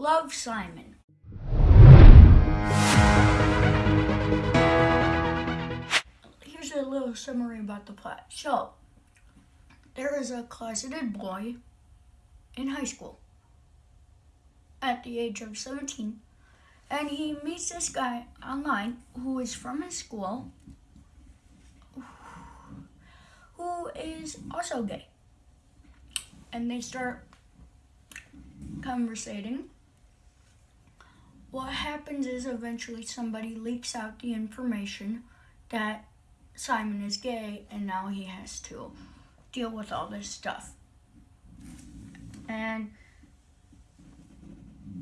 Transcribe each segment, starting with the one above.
Love Simon. Here's a little summary about the plot. So, there is a closeted boy in high school at the age of 17, and he meets this guy online who is from his school who is also gay. And they start conversating. What happens is eventually somebody leaks out the information that Simon is gay and now he has to deal with all this stuff. And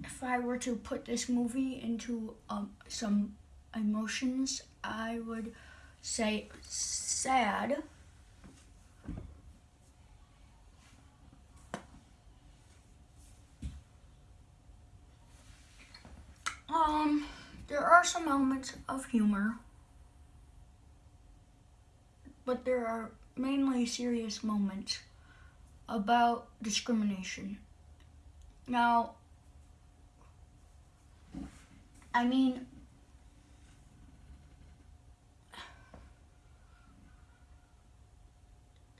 if I were to put this movie into um, some emotions, I would say sad. Um, there are some elements of humor, but there are mainly serious moments about discrimination. Now, I mean,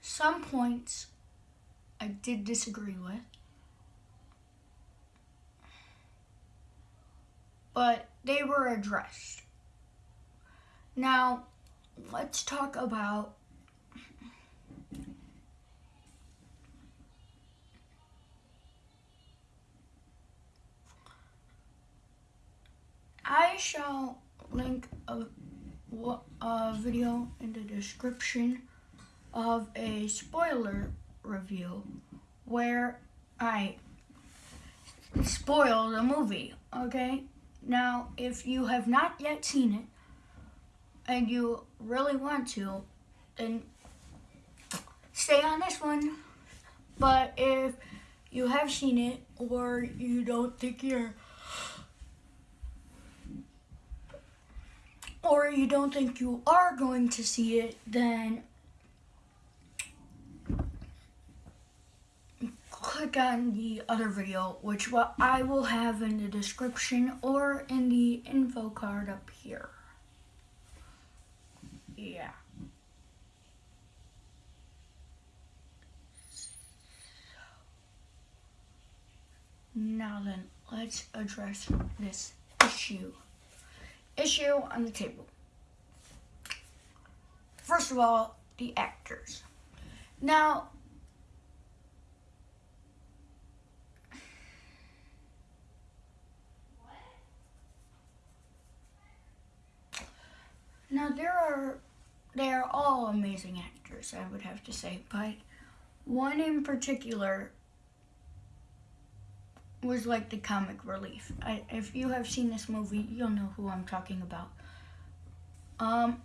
some points I did disagree with. But they were addressed. Now, let's talk about I shall link a, a video in the description of a spoiler review where I spoil the movie, okay? Now, if you have not yet seen it and you really want to, then stay on this one. But if you have seen it or you don't think you're or you don't think you are going to see it, then click on the other video, which what I will have in the description or in the info card up here. Yeah. Now then, let's address this issue issue on the table. First of all, the actors. Now, now there are they are all amazing actors, I would have to say, but one in particular was like the comic relief. I, if you have seen this movie, you'll know who I'm talking about. Um,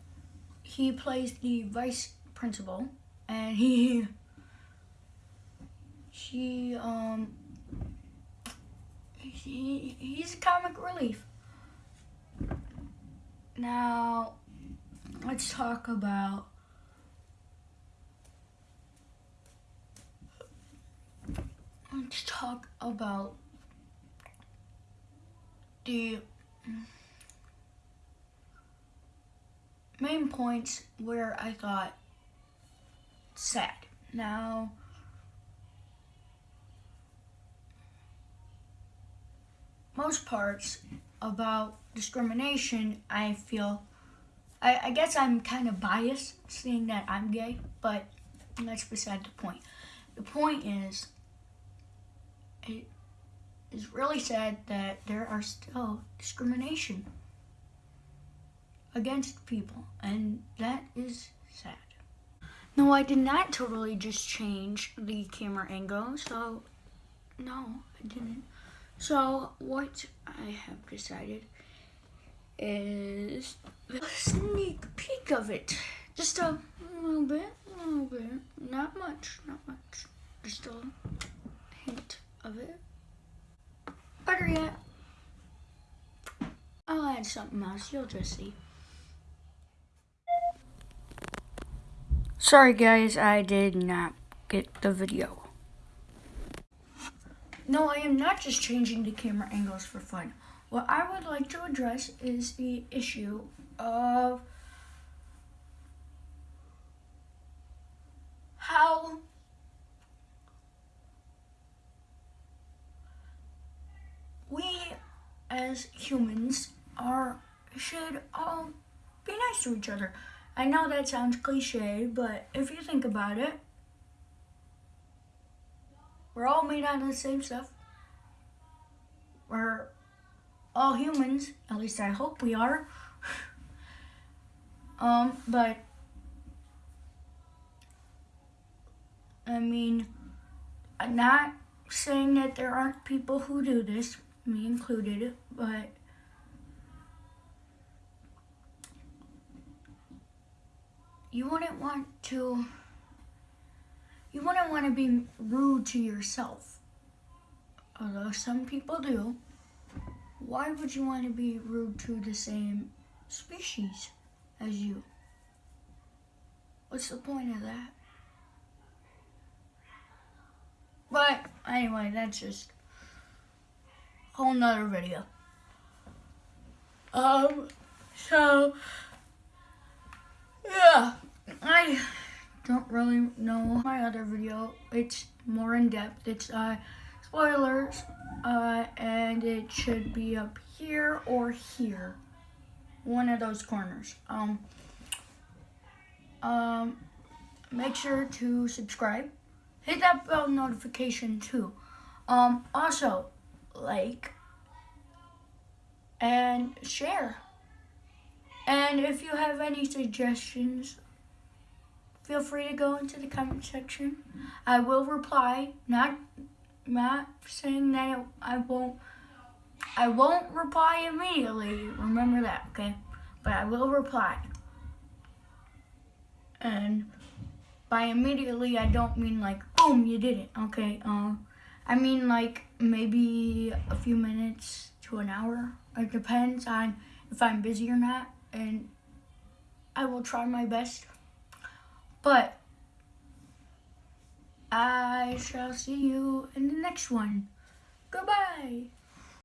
he plays the vice principal, and he, he, um, he, he's a comic relief. Now, let's talk about let's talk about the main points where I got sad. Now, most parts about discrimination, I feel, I, I guess I'm kind of biased seeing that I'm gay, but that's beside the point. The point is, it, is really sad that there are still discrimination against people, and that is sad. No, I did not totally just change the camera angle, so no, I didn't. So what I have decided is sneak peek of it. Just a little bit, a little bit, not much, not much, just a hint of it. Better yet, I'll add something else. You'll just see. Sorry guys, I did not get the video. No, I am not just changing the camera angles for fun. What I would like to address is the issue of how we as humans are should all be nice to each other. I know that sounds cliche, but if you think about it, we're all made out of the same stuff. We're all humans, at least I hope we are. Um, but I mean, I'm not saying that there aren't people who do this, me included, but you wouldn't want to you wouldn't want to be rude to yourself. Although some people do. Why would you want to be rude to the same species as you? What's the point of that? But anyway, that's just a whole nother video. Um, so, yeah, I don't really know my other video. It's more in depth. It's uh, spoilers, uh, and it should be up here or here, one of those corners. Um, um, make sure to subscribe. Hit that bell notification too. Um, also, like and share. And if you have any suggestions feel free to go into the comment section. I will reply. Not not saying that I won't I won't reply immediately. Remember that, okay? But I will reply. And by immediately I don't mean like boom you did it, okay? Uh, I mean like maybe a few minutes to an hour. It depends on if I'm busy or not and I will try my best. But I shall see you in the next one. Goodbye.